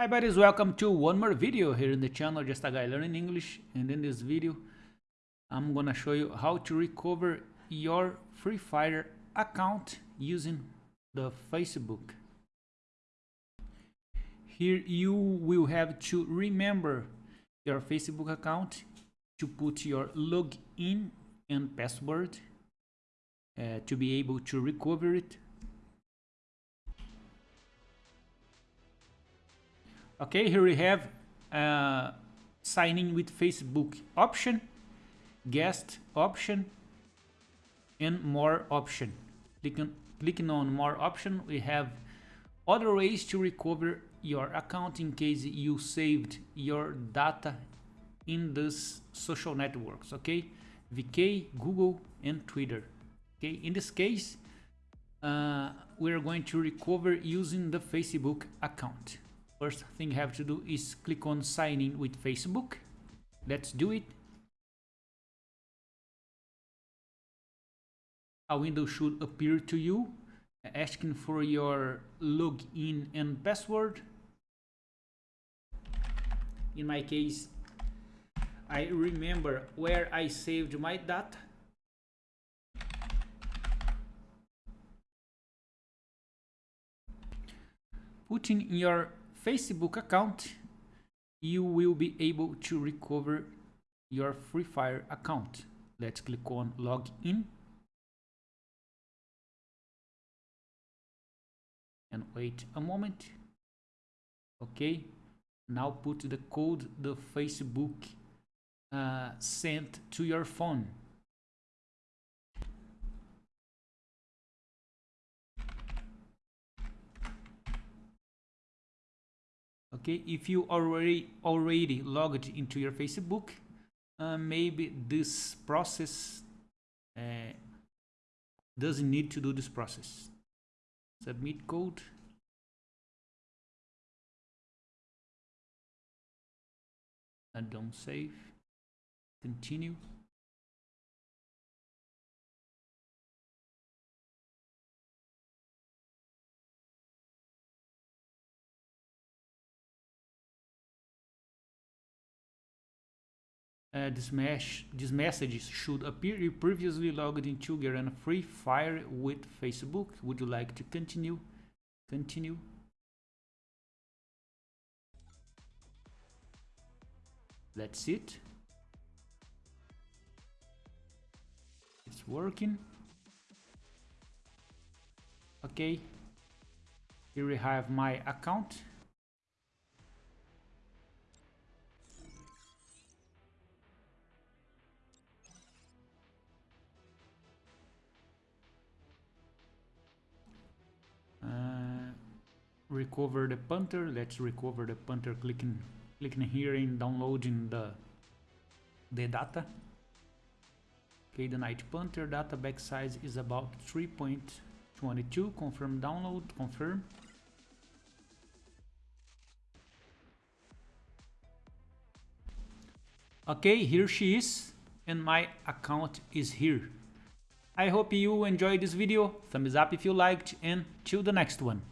Hi buddies, welcome to one more video here in the channel, just a guy learning English. And in this video, I'm gonna show you how to recover your Free Fire account using the Facebook. Here you will have to remember your Facebook account to put your login and password uh, to be able to recover it okay here we have uh, signing with Facebook option guest option and more option. Clicking clicking on more option we have other ways to recover your account in case you saved your data in these social networks okay? Vk google and twitter okay? In this case uh, we're going to recover using the facebook account First thing you have to do is click on sign in with Facebook. Let's do it. A window should appear to you asking for your login and password. In my case, I remember where I saved my data. Putting your Facebook account, you will be able to recover your Free Fire account. Let's click on login and wait a moment. Okay, now put the code the Facebook uh, sent to your phone. Okay if you already already logged into your facebook uh, maybe this process uh, doesn't need to do this process. Submit code. And don't save. Continue Uh, this, this message should appear. You previously logged into Garena Free Fire with Facebook. Would you like to continue? Continue. That's it. It's working. Okay. Here we have my account. Recover the punter. Let's recover the punter. Clicking clicking here in downloading the the data. Okay the night punter data back size is about 3.22 confirm download confirm. Okay here she is and my account is here. I hope you enjoyed this video. Thumbs up if you liked and till the next one